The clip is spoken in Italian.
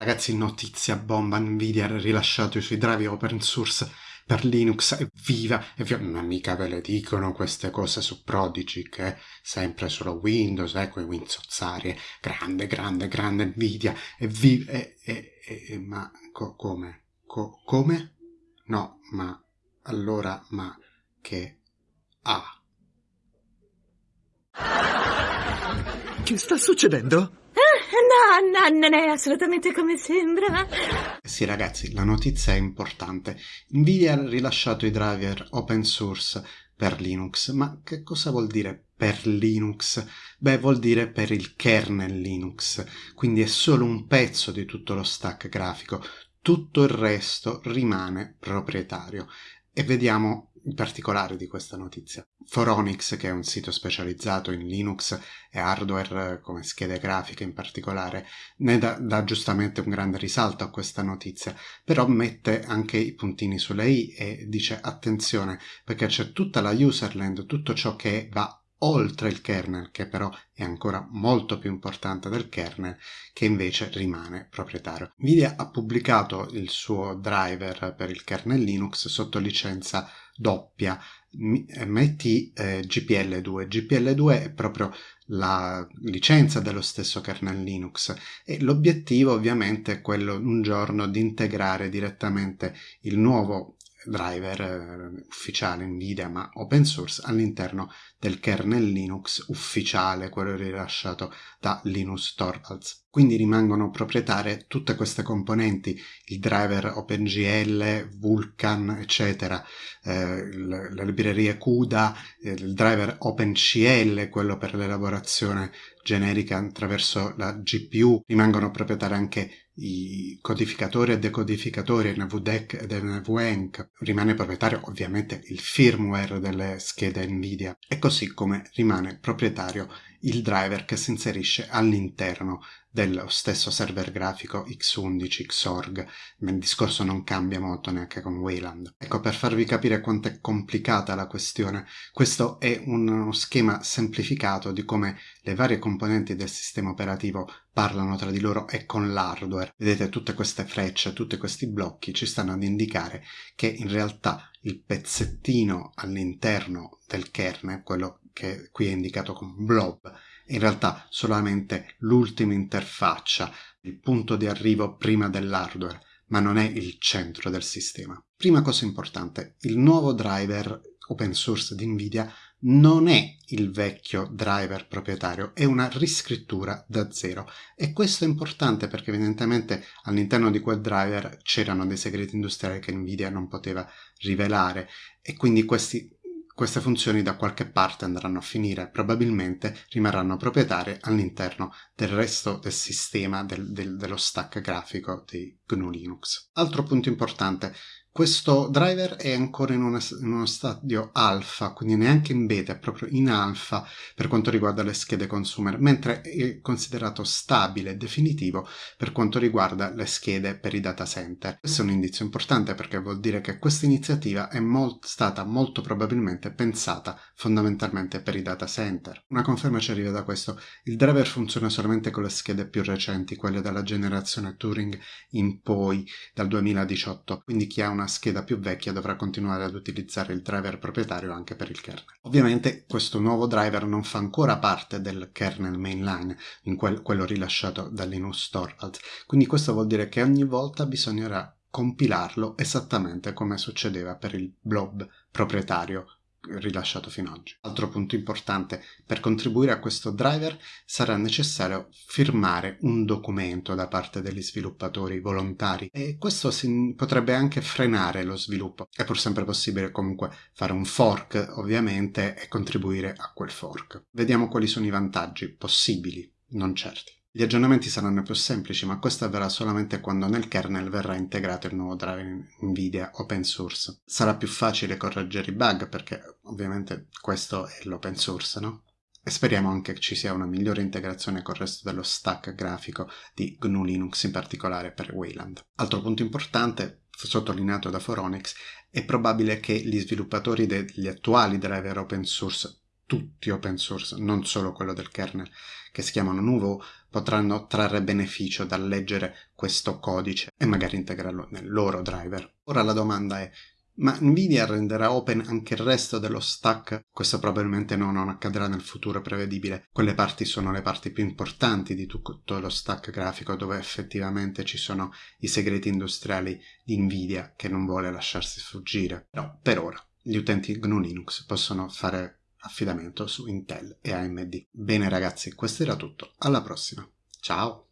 Ragazzi, notizia bomba, Nvidia ha rilasciato i suoi drive open source per Linux, evviva, evviva, ma mica ve le dicono queste cose su Prodigy, che è sempre solo Windows, eh, quei Winzozzarie, grande, grande, grande Nvidia, evviva, e, e, e, ma co come? Co come? No, ma allora, ma che ha? Che sta succedendo? No, no, non è assolutamente come sembra. Sì ragazzi, la notizia è importante. Nvidia ha rilasciato i driver open source per Linux, ma che cosa vuol dire per Linux? Beh, vuol dire per il kernel Linux, quindi è solo un pezzo di tutto lo stack grafico, tutto il resto rimane proprietario. E vediamo particolare di questa notizia. Foronix, che è un sito specializzato in Linux e hardware come schede grafiche in particolare, ne dà, dà giustamente un grande risalto a questa notizia, però mette anche i puntini sulle i e dice attenzione perché c'è tutta la userland, tutto ciò che va oltre il kernel, che però è ancora molto più importante del kernel, che invece rimane proprietario. Nvidia ha pubblicato il suo driver per il kernel Linux sotto licenza doppia, eh, metti eh, GPL2. GPL2 è proprio la licenza dello stesso kernel Linux e l'obiettivo ovviamente è quello un giorno di integrare direttamente il nuovo driver eh, ufficiale Nvidia ma open source all'interno del kernel Linux ufficiale, quello rilasciato da Linus Torvalds. Quindi rimangono proprietarie tutte queste componenti, il driver OpenGL, Vulkan, eccetera, eh, le librerie CUDA, il driver OpenCL, quello per l'elaborazione generica attraverso la GPU, rimangono proprietari anche i codificatori e decodificatori NVDEC ed NVENC, rimane proprietario ovviamente il firmware delle schede NVIDIA. E così come rimane proprietario il driver che si inserisce all'interno dello stesso server grafico X11 Xorg, ma il discorso non cambia molto neanche con Wayland. Ecco, per farvi capire quanto è complicata la questione, questo è uno schema semplificato di come le varie componenti del sistema operativo parlano tra di loro e con l'hardware. Vedete tutte queste frecce, tutti questi blocchi ci stanno ad indicare che in realtà il pezzettino all'interno del kernel, quello che qui è indicato come blob, in realtà solamente l'ultima interfaccia, il punto di arrivo prima dell'hardware, ma non è il centro del sistema. Prima cosa importante, il nuovo driver open source di NVIDIA non è il vecchio driver proprietario, è una riscrittura da zero e questo è importante perché evidentemente all'interno di quel driver c'erano dei segreti industriali che NVIDIA non poteva rivelare e quindi questi queste funzioni da qualche parte andranno a finire, probabilmente rimarranno proprietarie all'interno del resto del sistema del, del, dello stack grafico di GNU Linux. Altro punto importante, questo driver è ancora in, una, in, uno stadio alfa, quindi neanche in beta, è proprio in alfa per quanto riguarda le schede consumer, mentre è considerato stabile e definitivo per quanto riguarda le schede per i data center. Questo è un indizio importante perché vuol dire che questa iniziativa è molt, stata molto probabilmente pensata fondamentalmente per i data center. Una conferma ci arriva da questo. Il driver funziona solamente con le schede più recenti, quelle della generazione Turing in poi, dal 2018, quindi chi ha una scheda più vecchia dovrà continuare ad utilizzare il driver proprietario anche per il kernel. Ovviamente questo nuovo driver non fa ancora parte del kernel mainline, in quel, quello rilasciato da Linus Torvalds, quindi questo vuol dire che ogni volta bisognerà compilarlo esattamente come succedeva per il blob proprietario rilasciato fino ad oggi. Altro punto importante, per contribuire a questo driver sarà necessario firmare un documento da parte degli sviluppatori volontari e questo potrebbe anche frenare lo sviluppo. È pur sempre possibile comunque fare un fork ovviamente e contribuire a quel fork. Vediamo quali sono i vantaggi possibili, non certi. Gli aggiornamenti saranno più semplici, ma questo avverrà solamente quando nel kernel verrà integrato il nuovo driver NVIDIA open source. Sarà più facile correggere i bug perché ovviamente questo è l'open source, no? E speriamo anche che ci sia una migliore integrazione col resto dello stack grafico di GNU Linux, in particolare per Wayland. Altro punto importante, sottolineato da Foronix, è probabile che gli sviluppatori degli attuali driver open source tutti open source, non solo quello del kernel, che si chiamano Nuvo, potranno trarre beneficio dal leggere questo codice e magari integrarlo nel loro driver. Ora la domanda è ma Nvidia renderà open anche il resto dello stack? Questo probabilmente no, non accadrà nel futuro prevedibile. Quelle parti sono le parti più importanti di tutto lo stack grafico dove effettivamente ci sono i segreti industriali di Nvidia che non vuole lasciarsi sfuggire. Però per ora gli utenti GNU Linux possono fare affidamento su Intel e AMD. Bene ragazzi, questo era tutto. Alla prossima. Ciao!